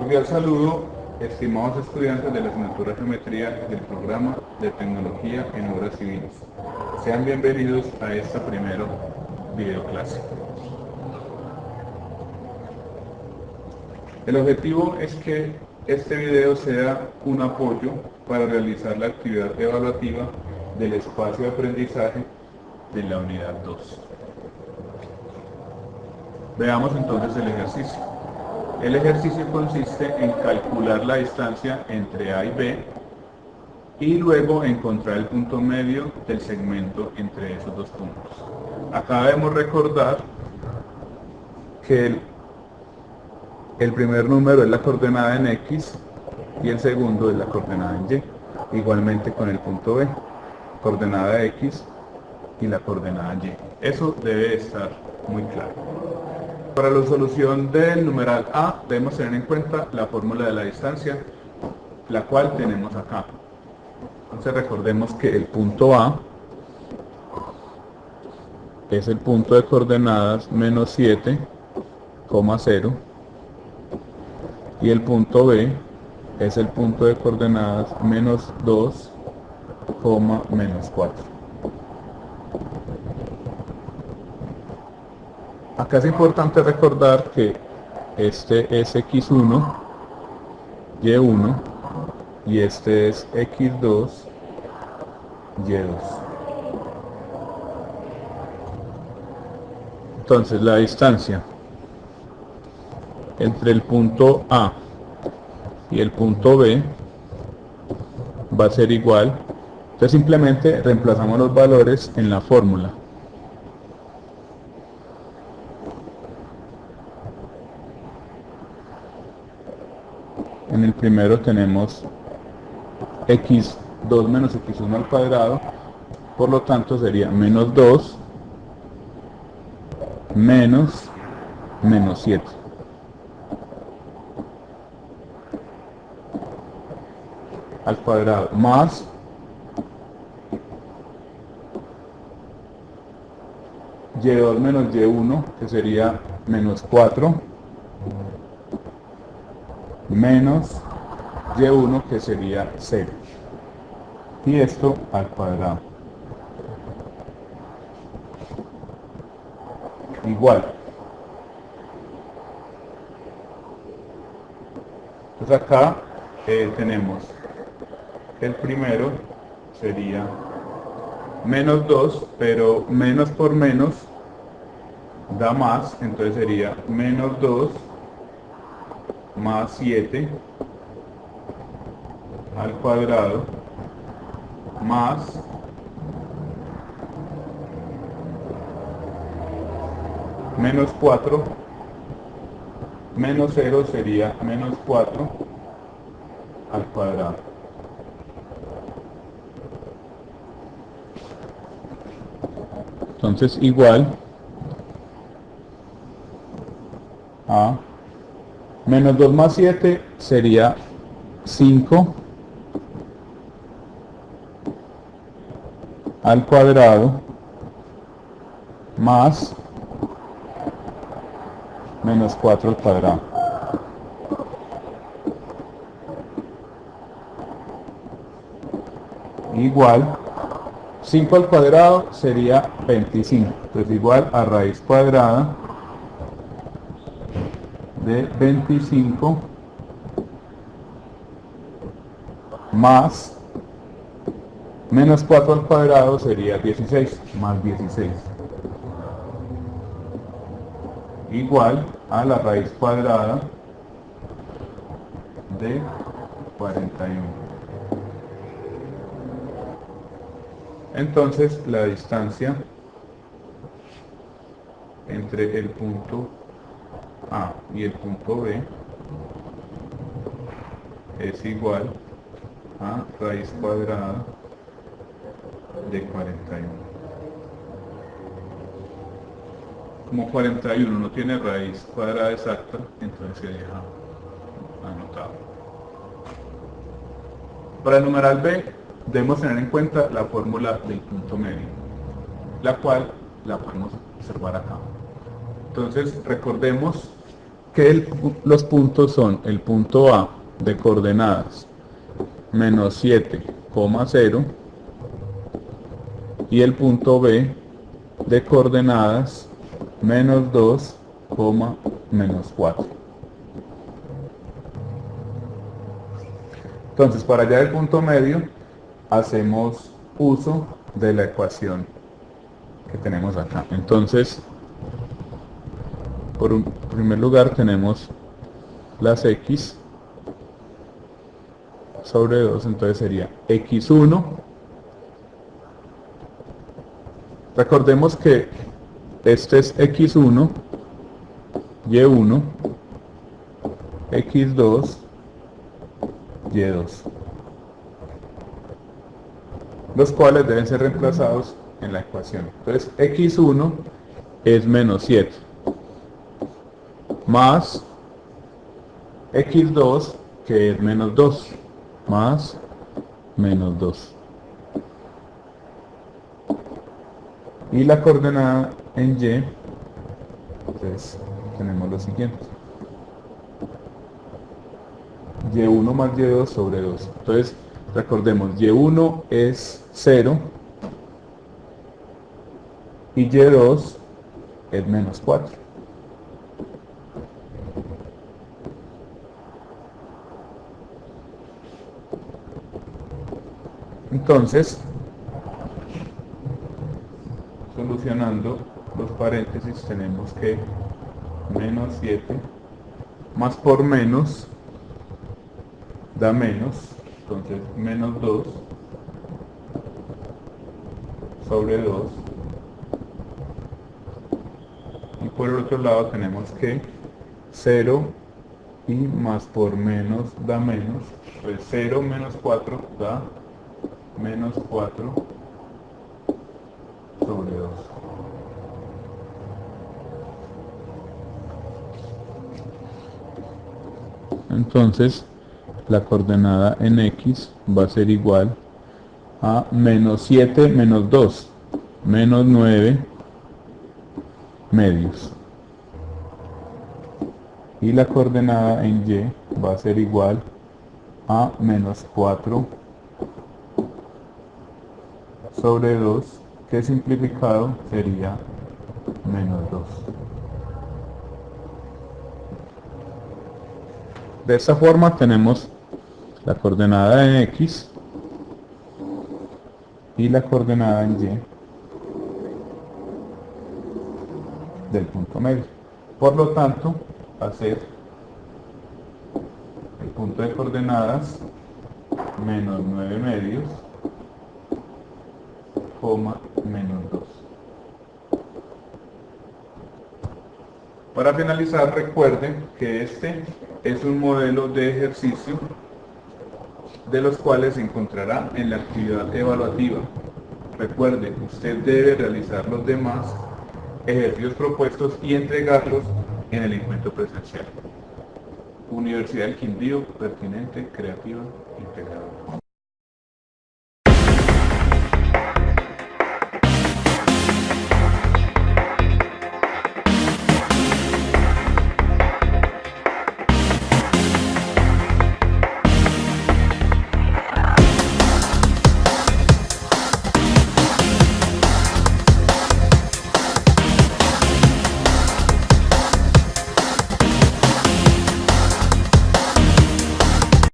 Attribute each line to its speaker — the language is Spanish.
Speaker 1: Cordial saludo, estimados estudiantes de la asignatura Geometría del programa de Tecnología en Obras Civiles. Sean bienvenidos a esta primera videoclase. El objetivo es que este video sea un apoyo para realizar la actividad evaluativa del espacio de aprendizaje de la unidad 2. Veamos entonces el ejercicio. El ejercicio consiste en calcular la distancia entre A y B y luego encontrar el punto medio del segmento entre esos dos puntos. Acá debemos recordar que el, el primer número es la coordenada en X y el segundo es la coordenada en Y. Igualmente con el punto B, coordenada X y la coordenada Y. Eso debe estar muy claro. Para la solución del numeral A debemos tener en cuenta la fórmula de la distancia, la cual tenemos acá. Entonces recordemos que el punto A es el punto de coordenadas menos 7,0 y el punto B es el punto de coordenadas menos 2, menos 4. Acá es importante recordar que este es x1, y1 y este es x2, y2. Entonces la distancia entre el punto A y el punto B va a ser igual. Entonces simplemente reemplazamos los valores en la fórmula. En el primero tenemos x2 menos x1 al cuadrado por lo tanto sería menos 2 menos menos 7 al cuadrado más y2 menos y1 que sería menos 4 menos y1 que sería 0 y esto al cuadrado. Igual. Entonces acá eh, tenemos el primero sería menos 2 pero menos por menos da más entonces sería menos 2 más 7 al cuadrado más menos 4 menos 0 sería menos 4 al cuadrado. Entonces igual a Menos 2 más 7 sería 5 al cuadrado más menos 4 al cuadrado. Igual 5 al cuadrado sería 25. Entonces igual a raíz cuadrada de 25 más menos 4 al cuadrado sería 16 más 16 igual a la raíz cuadrada de 41 entonces la distancia entre el punto a y el punto B es igual a raíz cuadrada de 41. Como 41 no tiene raíz cuadrada exacta, entonces se deja anotado. Para el numeral B debemos tener en cuenta la fórmula del punto medio, la cual la podemos observar acá. Entonces recordemos que los puntos son el punto A de coordenadas menos 7,0 y el punto B de coordenadas menos 2, menos 4. Entonces, para hallar el punto medio, hacemos uso de la ecuación que tenemos acá. Entonces, por un primer lugar tenemos las x sobre 2, entonces sería x1. Recordemos que este es x1, y1, x2, y2. Los cuales deben ser reemplazados en la ecuación. Entonces x1 es menos 7 más x2 que es menos 2 más menos 2 y la coordenada en y entonces tenemos lo siguiente. Y1 más y2 sobre 2 entonces recordemos y1 es 0 y y2 es menos 4 Entonces, solucionando los paréntesis tenemos que menos 7 más por menos da menos, entonces menos 2 sobre 2 y por el otro lado tenemos que 0 y más por menos da menos, pues 0 menos 4 da menos 4 sobre 2. Entonces, la coordenada en x va a ser igual a menos 7 menos 2, menos 9 medios. Y la coordenada en y va a ser igual a menos 4 sobre 2 que simplificado sería menos 2. De esta forma tenemos la coordenada en x y la coordenada en y del punto medio. Por lo tanto, ser el punto de coordenadas menos 9 medios menos 2. Para finalizar, recuerden que este es un modelo de ejercicio de los cuales se encontrará en la actividad evaluativa. Recuerde, usted debe realizar los demás ejercicios propuestos y entregarlos en el encuentro presencial. Universidad del Quindío, pertinente, creativa, integradora.